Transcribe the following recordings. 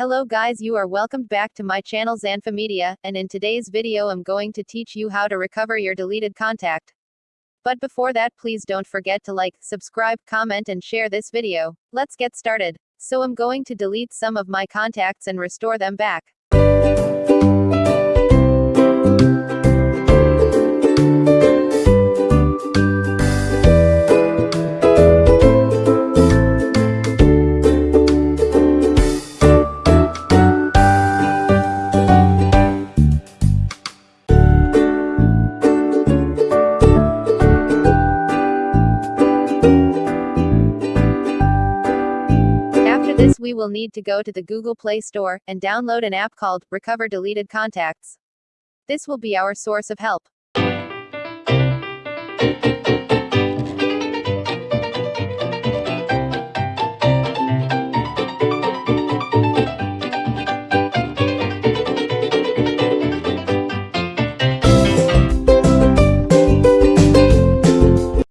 Hello guys you are welcomed back to my channel Zanfa Media, and in today's video I'm going to teach you how to recover your deleted contact. But before that please don't forget to like, subscribe, comment and share this video. Let's get started. So I'm going to delete some of my contacts and restore them back. This we will need to go to the Google Play Store and download an app called Recover Deleted Contacts. This will be our source of help.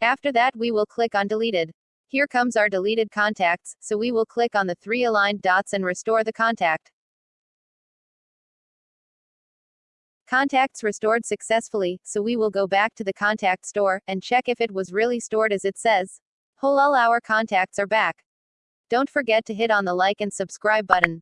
After that we will click on deleted. Here comes our deleted contacts, so we will click on the three aligned dots and restore the contact. Contacts restored successfully, so we will go back to the contact store and check if it was really stored as it says. Whole all our contacts are back. Don't forget to hit on the like and subscribe button.